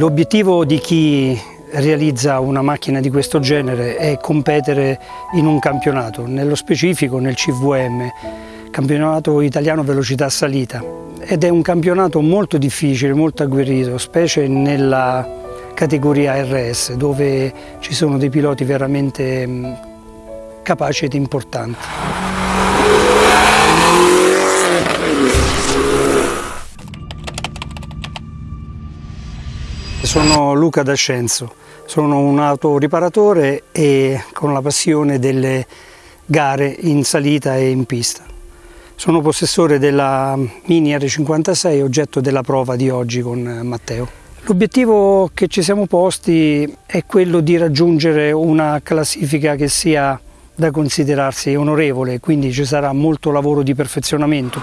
L'obiettivo di chi realizza una macchina di questo genere è competere in un campionato, nello specifico nel CVM, campionato italiano velocità salita ed è un campionato molto difficile, molto agguerrito, specie nella categoria RS dove ci sono dei piloti veramente mm, capaci ed importanti. Sono Luca D'Ascenzo, sono un autoriparatore e con la passione delle gare in salita e in pista. Sono possessore della Mini R56, oggetto della prova di oggi con Matteo. L'obiettivo che ci siamo posti è quello di raggiungere una classifica che sia da considerarsi onorevole, quindi ci sarà molto lavoro di perfezionamento.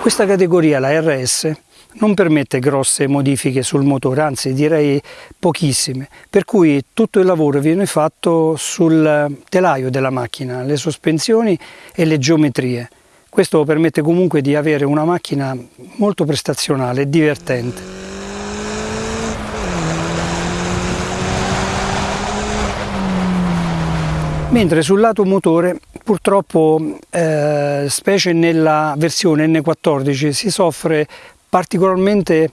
Questa categoria, la RS, non permette grosse modifiche sul motore, anzi direi pochissime, per cui tutto il lavoro viene fatto sul telaio della macchina, le sospensioni e le geometrie. Questo permette comunque di avere una macchina molto prestazionale e divertente. Mentre sul lato motore purtroppo, eh, specie nella versione N14, si soffre particolarmente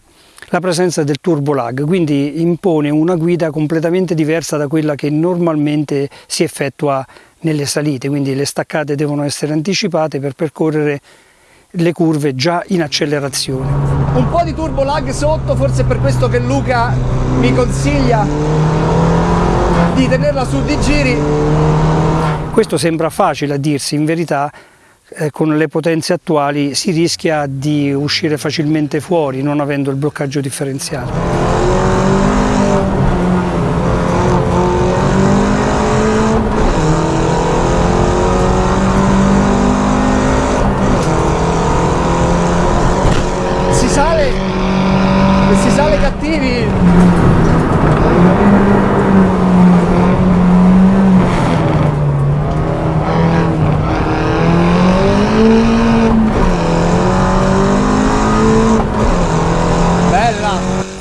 la presenza del turbo lag, quindi impone una guida completamente diversa da quella che normalmente si effettua nelle salite, quindi le staccate devono essere anticipate per percorrere le curve già in accelerazione. Un po' di turbo lag sotto, forse è per questo che Luca mi consiglia di tenerla su di giri. Questo sembra facile a dirsi, in verità con le potenze attuali si rischia di uscire facilmente fuori non avendo il bloccaggio differenziale.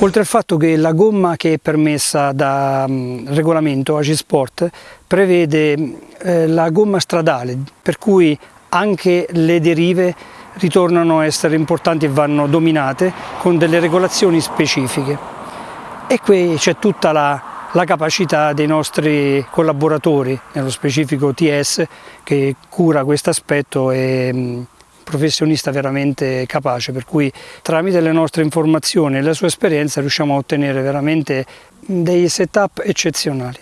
Oltre al fatto che la gomma che è permessa da um, regolamento ACI Sport prevede eh, la gomma stradale, per cui anche le derive ritornano a essere importanti e vanno dominate con delle regolazioni specifiche. E qui c'è tutta la, la capacità dei nostri collaboratori, nello specifico TS, che cura questo aspetto e um, professionista veramente capace, per cui tramite le nostre informazioni e la sua esperienza riusciamo a ottenere veramente dei setup eccezionali.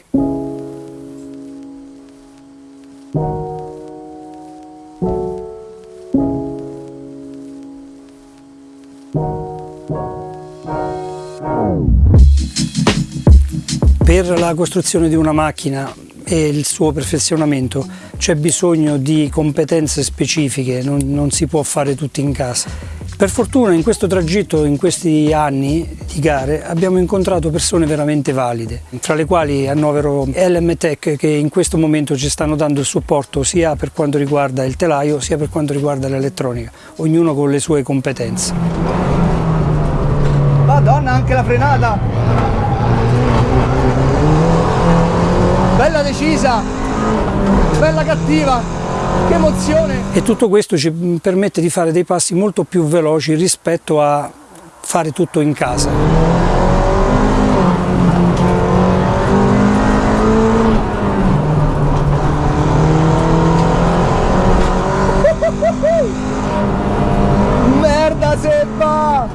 Per la costruzione di una macchina e il suo perfezionamento c'è bisogno di competenze specifiche, non, non si può fare tutto in casa. Per fortuna in questo tragitto, in questi anni di gare, abbiamo incontrato persone veramente valide, tra le quali annovero LM Tech che in questo momento ci stanno dando il supporto sia per quanto riguarda il telaio sia per quanto riguarda l'elettronica, ognuno con le sue competenze. Madonna, anche la frenata! Decisa, bella cattiva, che emozione! E tutto questo ci permette di fare dei passi molto più veloci rispetto a fare tutto in casa. Merda Sebba!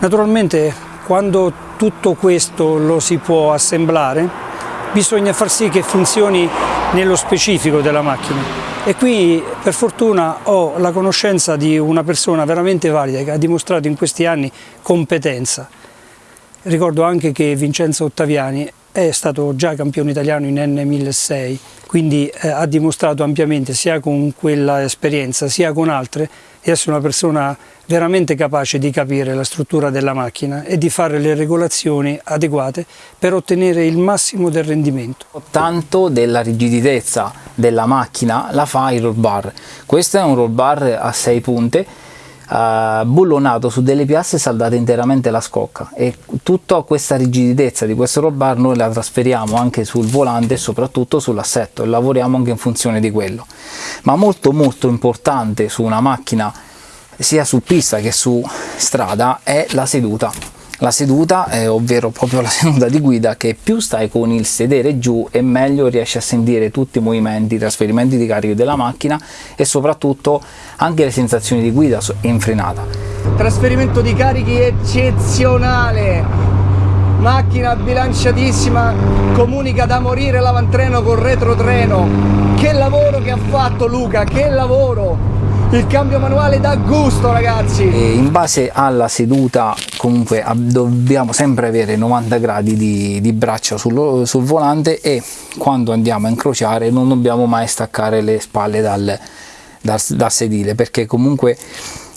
Naturalmente quando tutto questo lo si può assemblare bisogna far sì che funzioni nello specifico della macchina e qui per fortuna ho la conoscenza di una persona veramente valida che ha dimostrato in questi anni competenza. Ricordo anche che Vincenzo Ottaviani è stato già campione italiano in N1006, quindi eh, ha dimostrato ampiamente sia con quella esperienza sia con altre di essere una persona veramente capace di capire la struttura della macchina e di fare le regolazioni adeguate per ottenere il massimo del rendimento. Tanto della rigiditezza della macchina la fa il roll bar. Questo è un roll bar a 6 punte uh, bullonato su delle piastre saldate interamente la scocca. E tutta questa rigiditezza di questo roll bar noi la trasferiamo anche sul volante e soprattutto sull'assetto e lavoriamo anche in funzione di quello. Ma molto molto importante su una macchina sia su pista che su strada è la seduta la seduta, eh, ovvero proprio la seduta di guida, che più stai con il sedere giù e meglio riesci a sentire tutti i movimenti, i trasferimenti di carico della macchina e soprattutto anche le sensazioni di guida in frenata. Trasferimento di carichi eccezionale, macchina bilanciatissima, comunica da morire l'avantreno col retrotreno. Che lavoro che ha fatto Luca, che lavoro! Il cambio manuale dà gusto ragazzi. E in base alla seduta comunque dobbiamo sempre avere 90 gradi di, di braccia sul, sul, volante e quando andiamo a incrociare non dobbiamo mai staccare le spalle dal, dal, dal sedile perché comunque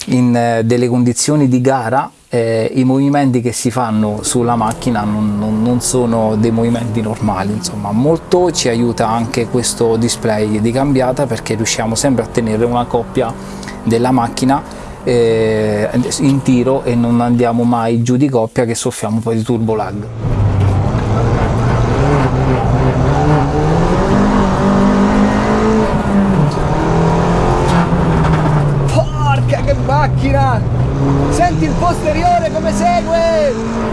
in eh, delle condizioni di gara eh, i movimenti che si fanno sulla macchina non, non, non, sono dei movimenti normali insomma. Molto ci aiuta anche questo display di cambiata perché riusciamo sempre a tenere una coppia della macchina eh, in tiro e non andiamo mai giù di coppia che soffiamo poi di turbo lag porca che macchina Senti il posteriore come segue!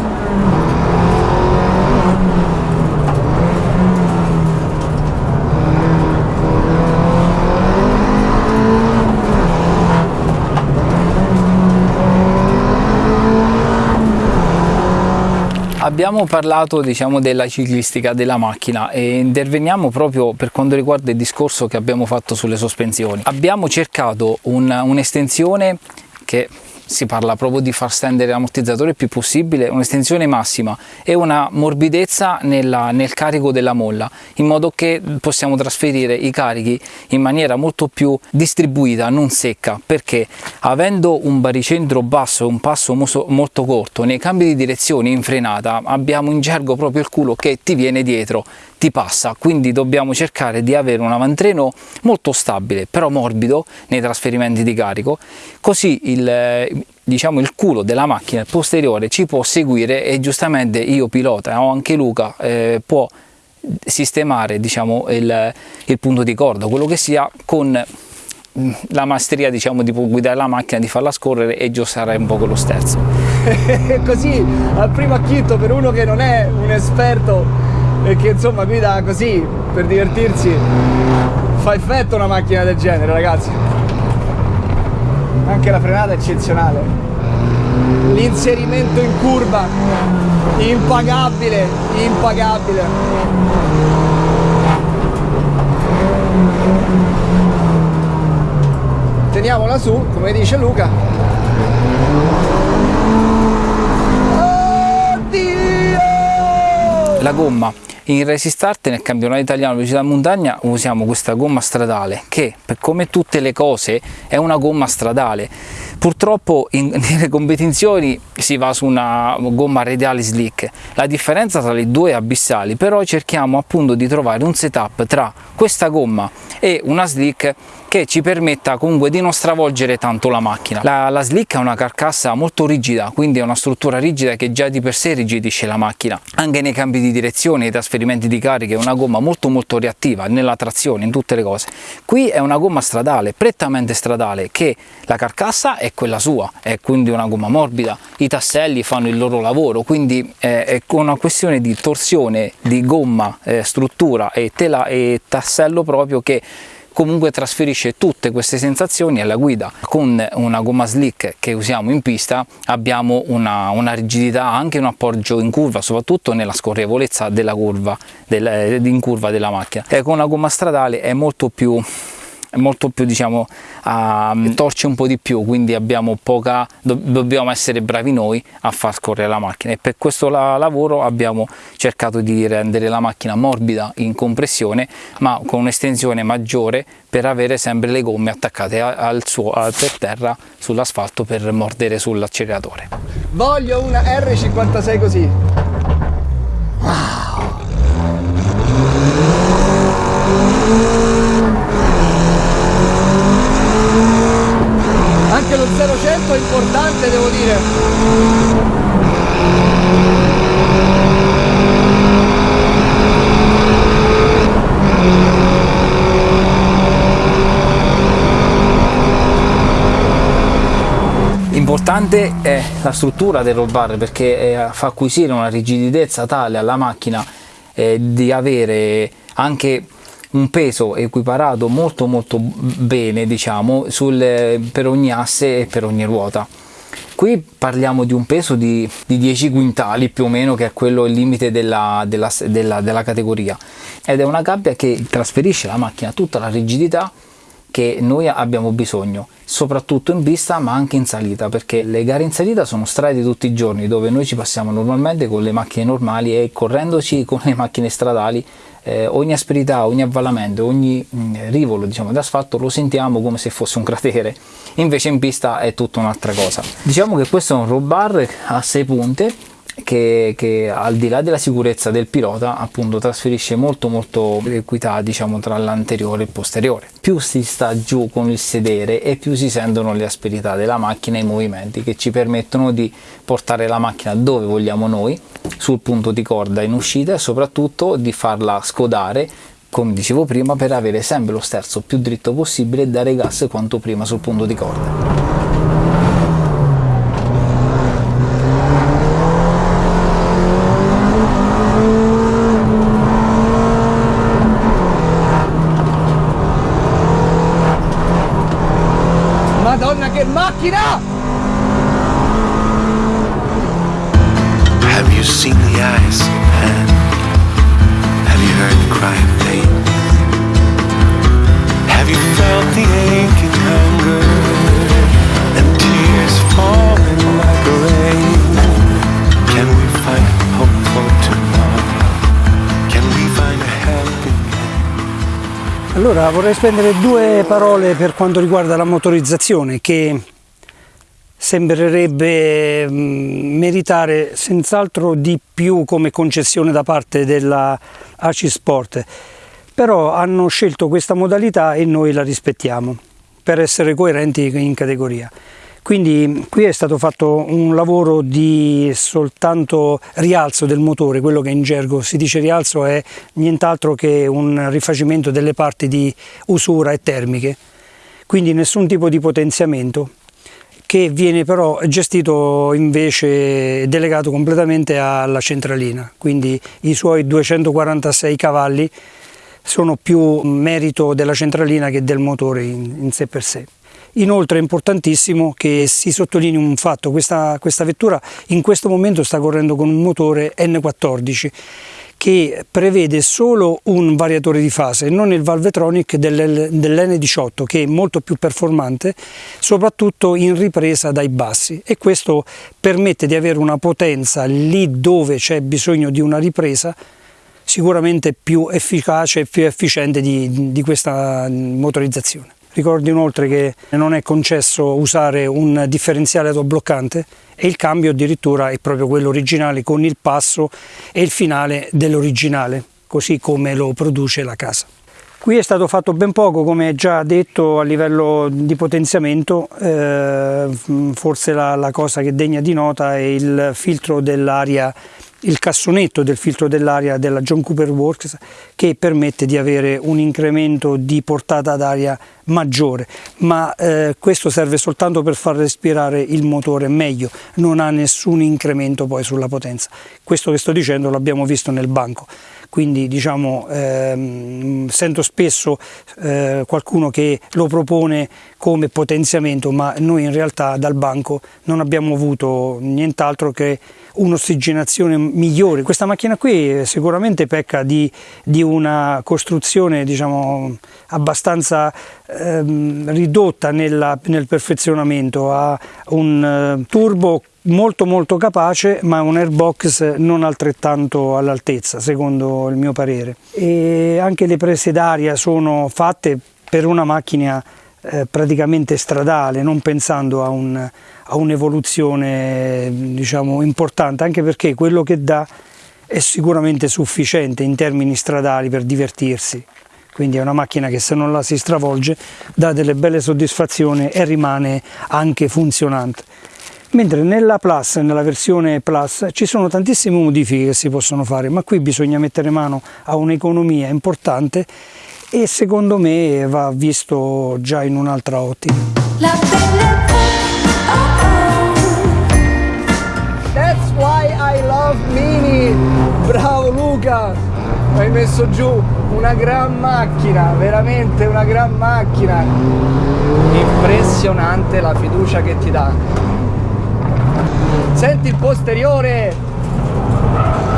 Abbiamo parlato diciamo, della ciclistica della macchina e interveniamo proprio per quanto riguarda il discorso che abbiamo fatto sulle sospensioni. Abbiamo cercato un'estensione un che si parla proprio di far stendere l'ammortizzatore il più possibile, un'estensione massima e una morbidezza nella, nel carico della molla, in modo che possiamo trasferire i carichi in maniera molto più distribuita, non secca, perché avendo un baricentro basso e un passo molto corto, nei cambi di direzione in frenata abbiamo in gergo proprio il culo che ti viene dietro ti passa, quindi dobbiamo cercare di avere un avantreno molto stabile, però morbido nei trasferimenti di carico, così il, diciamo, il culo della macchina posteriore ci può seguire e giustamente io pilota o anche Luca eh, può sistemare diciamo, il, il punto di corda, quello che sia con la maestria diciamo di guidare la macchina, di farla scorrere e giostare un po' con lo sterzo. Così al primo acchitto per uno che non è un esperto e che insomma guida così per divertirsi fa effetto una macchina del genere ragazzi. Anche la frenata è eccezionale. L'inserimento in curva impagabile impagabile. Teniamola su come dice Luca. Oddio! la gomma in Resistart nel campionato italiano velocità montagna usiamo questa gomma stradale che come tutte le cose è una gomma stradale purtroppo in, nelle competizioni si va su una gomma radiale slick la differenza tra le due è abissali però cerchiamo appunto di trovare un setup tra questa gomma e una slick che ci permetta comunque di non stravolgere tanto la macchina. La, la slick ha una carcassa molto rigida, quindi è una struttura rigida che già di per sé rigidisce la macchina. Anche nei cambi di direzione, nei trasferimenti di cariche, è una gomma molto molto reattiva nella trazione, in tutte le cose. Qui è una gomma stradale, prettamente stradale, che la carcassa è quella sua, è quindi una gomma morbida, i tasselli fanno il loro lavoro, quindi eh, è una questione di torsione di gomma, eh, struttura e, tela, e tassello proprio che comunque trasferisce tutte queste sensazioni alla guida. Con una gomma slick che usiamo in pista abbiamo una, una rigidità, anche un appoggio in curva, soprattutto nella scorrevolezza della curva, del, in curva della macchina. E con una gomma stradale è molto più molto più diciamo uh, torce un po' di più quindi abbiamo poca do, dobbiamo essere bravi noi a far scorrere la macchina. E per questo la, lavoro abbiamo cercato di rendere la macchina morbida in compressione ma con un'estensione maggiore per avere sempre le gomme attaccate al suo, al, per terra sull'asfalto per mordere sull'acceleratore. Voglio una R56 così. Wow anche lo 0-100 è importante devo dire. Importante è la struttura del roll bar perché eh, fa acquisire una rigidità tale alla macchina eh, di avere anche un peso equiparato molto molto bene diciamo sul, per ogni asse e per ogni ruota. Qui parliamo di un peso di, di 10 quintali più o meno che è quello il limite della, della, della, della categoria. Ed è una gabbia che trasferisce alla macchina tutta la rigidità che noi abbiamo bisogno soprattutto in pista ma anche in salita perché le gare in salita sono strade tutti i giorni dove noi ci passiamo normalmente con le macchine normali e correndoci con le macchine stradali eh, ogni asperità, ogni avvallamento, ogni mh, mm, rivolo diciamo, d'asfalto lo sentiamo come se fosse un cratere. Invece in pista è tutta un'altra cosa. Diciamo che questo è un roll bar a 6 punte che, che, al di là della sicurezza del pilota appunto trasferisce molto molto equità diciamo tra l'anteriore e il posteriore. Più si sta giù con il sedere e più si sentono le asperità della macchina e i movimenti che ci permettono di portare la macchina dove vogliamo noi sul punto di corda in uscita e soprattutto di farla scodare come dicevo prima per avere sempre lo sterzo più dritto possibile e dare gas quanto prima sul punto di corda macchina! Have you seen the eyes of man? Have you heard the cry of pain? Have you felt the aching hunger and tears falling like rain? Allora vorrei spendere due parole per quanto riguarda la motorizzazione che sembrerebbe mm, meritare senz'altro di più come concessione da parte della ACI Sport, però hanno scelto questa modalità e noi la rispettiamo per essere coerenti in categoria. Quindi qui è stato fatto un lavoro di soltanto rialzo del motore, quello che in gergo si dice rialzo è nient'altro che un rifacimento delle parti di usura e termiche, quindi nessun tipo di potenziamento che viene però gestito invece delegato completamente alla centralina, quindi i suoi 246 cavalli sono più merito della centralina che del motore in, in sé per sé. Inoltre è importantissimo che si sottolinei un fatto, questa, questa vettura in questo momento sta correndo con un motore N14 che prevede solo un variatore di fase, non il Valvetronic dell'N18 che è molto più performante, soprattutto in ripresa dai bassi e questo permette di avere una potenza lì dove c'è bisogno di una ripresa sicuramente più efficace e più efficiente di, di questa motorizzazione. Ricordo inoltre che non è concesso usare un differenziale autobloccante e il cambio addirittura è proprio quello originale con il passo e il finale dell'originale, così come lo produce la casa. Qui è stato fatto ben poco, come già detto, a livello di potenziamento, eh, forse la, la cosa che degna di nota è il filtro dell'aria il cassonetto del filtro dell'aria della John Cooper Works che permette di avere un incremento di portata d'aria maggiore. Ma eh, questo serve soltanto per far respirare il motore meglio non ha nessun incremento poi sulla potenza. Questo che sto dicendo l'abbiamo visto nel banco quindi diciamo ehm, sento spesso eh, qualcuno che lo propone come potenziamento ma noi in realtà dal banco non abbiamo avuto nient'altro che un'ossigenazione migliore. Questa macchina qui sicuramente pecca di, di una costruzione diciamo, abbastanza ehm, ridotta nella, nel perfezionamento, ha un uh, turbo molto molto capace ma un airbox non altrettanto all'altezza secondo il mio parere e anche le prese d'aria sono fatte per una macchina eh, praticamente stradale non pensando a un, a un'evoluzione diciamo, importante, anche perché quello che dà è sicuramente sufficiente in termini stradali per divertirsi. quindi è una macchina che se non la si stravolge dà delle belle soddisfazioni e rimane anche funzionante. Mentre nella Plus, nella versione Plus, ci sono tantissime modifiche che si possono fare, ma qui bisogna mettere mano a un'economia importante e secondo me va visto già in un'altra ottica. La belle That's why I love Mini. Bravo Luca. Hai messo giù una gran macchina, veramente una gran macchina. Impressionante la fiducia che ti dà. Senti il posteriore.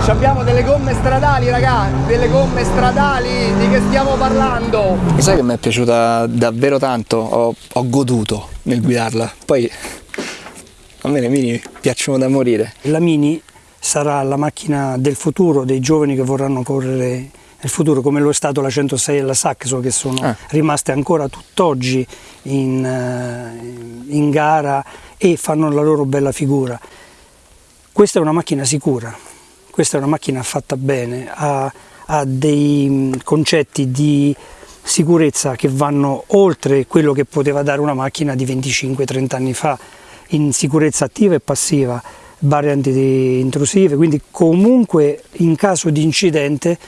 Ci abbiamo delle gomme stradali, raga, delle gomme stradali, di che stiamo parlando? Sai che mi è piaciuta davvero tanto, ho, ho goduto nel guidarla. Poi a me le mini piacciono da morire. La Mini sarà la macchina del futuro dei giovani che vorranno correre nel futuro, come lo è stato la 106 e la Saxo, che sono Ah. rimaste ancora tutt'oggi in, eh, in gara e fanno la loro bella figura. Questa è una macchina sicura, questa è una macchina fatta bene, ha, ha dei mm, concetti di sicurezza che vanno oltre quello che poteva dare una macchina di 25-30 anni fa in sicurezza attiva e passiva, barre anti-intrusive, quindi comunque in caso di incidente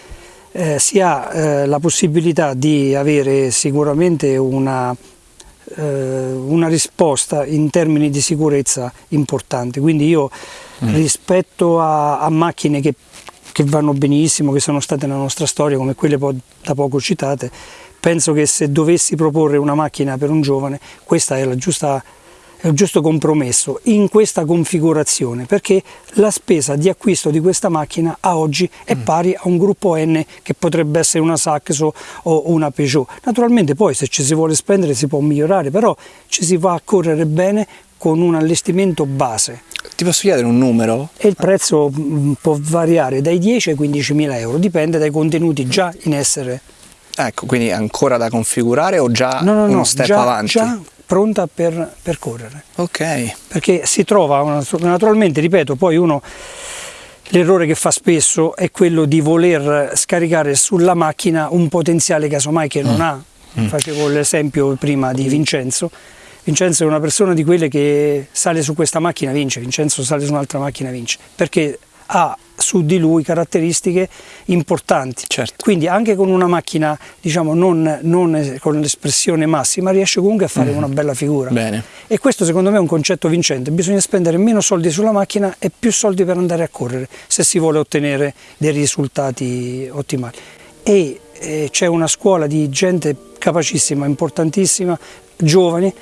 eh, si ha eh, la possibilità di avere sicuramente una, una risposta in termini di sicurezza importante. Quindi io rispetto a, a macchine che, che vanno benissimo, che sono state nella nostra storia, come quelle po- da poco citate, penso che se dovessi proporre una macchina per un giovane, questa è la giusta il giusto compromesso in questa configurazione perché la spesa di acquisto di questa macchina a oggi è pari a un gruppo N che potrebbe essere una Saxo o una Peugeot. Naturalmente poi se ci si vuole spendere si può migliorare, però ci si va a correre bene con un allestimento base Ti posso chiedere un numero? e il prezzo mm, può variare dai 10 ai 15 mila euro, dipende dai contenuti già in essere. Ecco, quindi ancora da configurare o già No, no, uno no, step già, avanti? già pronta per, per correre. Ok. perché si trova naturalmente, ripeto, poi uno l'errore che fa spesso è quello di voler scaricare sulla macchina un potenziale casomai che non ha. Facevo l'esempio prima di Vincenzo. Vincenzo è una persona di quelle che sale su questa macchina vince, Vincenzo sale su un'altra macchina vince, perché ha su di lui caratteristiche importanti. Certo. Quindi anche con una macchina, diciamo, non, non con l'espressione massima, riesce comunque a fare una bella figura. Bene. E questo secondo me è un concetto vincente, bisogna spendere meno soldi sulla macchina e più soldi per andare a correre se si vuole ottenere dei risultati ottimali. E eh, c'è una scuola di gente capacissima, importantissima, giovani,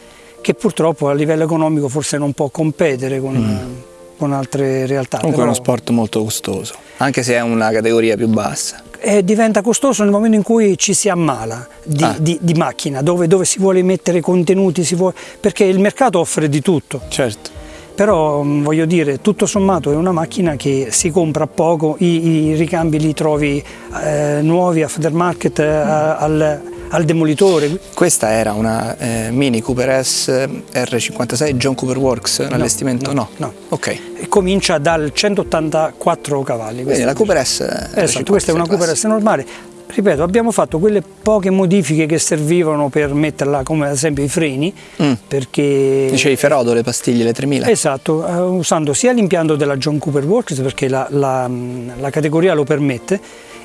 che purtroppo a livello economico forse non può competere con, con altre realtà. Mm. Comunque è uno Però- sport molto costoso, anche se è una categoria più bassa. e diventa costoso nel momento in cui ci si ammala di, Ah. di- di macchina, dove, dove si vuole mettere contenuti, si vuole- perché il mercato offre di tutto. Certo. Però mh, voglio dire, tutto sommato è una macchina che si compra poco, i, i ricambi li trovi eh, nuovi aftermarket eh, al, al demolitore. Questa era una eh, Mini Cooper S R56 John Cooper Works, un allestimento? no, no. Ok. E comincia dal 184 cavalli. Quindi la Cooper S Esatto, questa è una Cooper S normale. Ripeto, abbiamo fatto quelle poche modifiche che servivano per metterla, come ad esempio i freni, Mm. perché... Dicevi Ferodo, le pastiglie, le 3000? Esatto, eh, usando sia l'impianto della John Cooper Works perché la, la- la categoria lo permette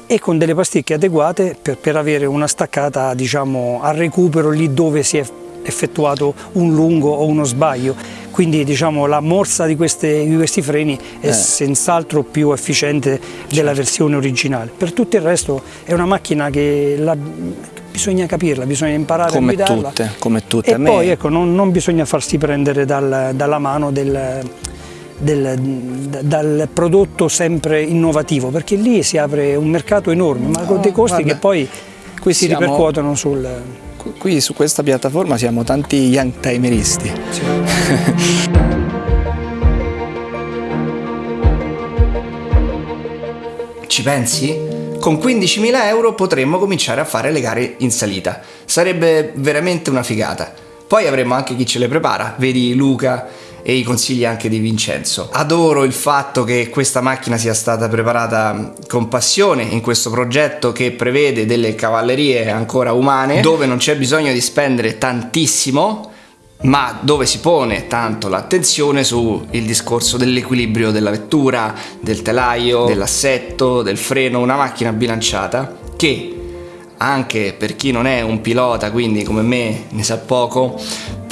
e con delle pasticche adeguate per, per avere una staccata diciamo, a recupero lì dove si è effettuato un lungo o uno sbaglio. Quindi diciamo, la morsa di, queste- di questi freni è Eh. senz'altro più efficiente della versione originale. Per tutto il resto è una macchina che la- bisogna capirla, bisogna imparare Come a guidarla. tutte, come tutte. E poi ecco, non, non bisogna farsi prendere dal- dalla mano del, del- dal prodotto sempre innovativo, perché lì si apre un mercato enorme, ma con dei costi guarda, che poi qui si siamo- ripercuotono sul... Qui- su questa piattaforma siamo tanti young timeristi. Ci pensi? Con 15.000 euro potremmo cominciare a fare le gare in salita. Sarebbe veramente una figata. Poi avremo anche chi ce le prepara, vedi Luca e i consigli anche di Vincenzo. Adoro il fatto che questa macchina sia stata preparata con passione in questo progetto che prevede delle cavallerie ancora umane dove non c'è bisogno di spendere tantissimo ma dove si pone tanto l'attenzione sul discorso dell'equilibrio della vettura, del telaio, dell'assetto, del freno, una macchina bilanciata che anche per chi non è un pilota, quindi come me ne sa poco,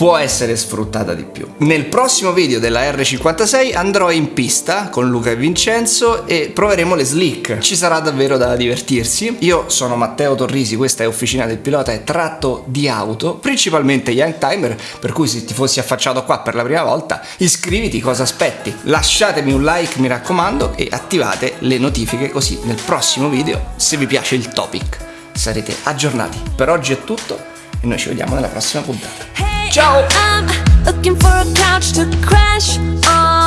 può essere sfruttata di più. Nel prossimo video della R56 andrò in pista con Luca e Vincenzo e proveremo le slick. Ci sarà davvero da divertirsi. Io sono Matteo Torrisi, questa è Officina del Pilota e tratto di auto, principalmente Young Timer, per cui se ti fossi affacciato qua per la prima volta, iscriviti, cosa aspetti? Lasciatemi un like, mi raccomando, e attivate le notifiche così nel prossimo video, se vi piace il topic, sarete aggiornati. Per oggi è tutto e noi ci vediamo nella prossima puntata. Ciao! I'm looking for a couch to crash on.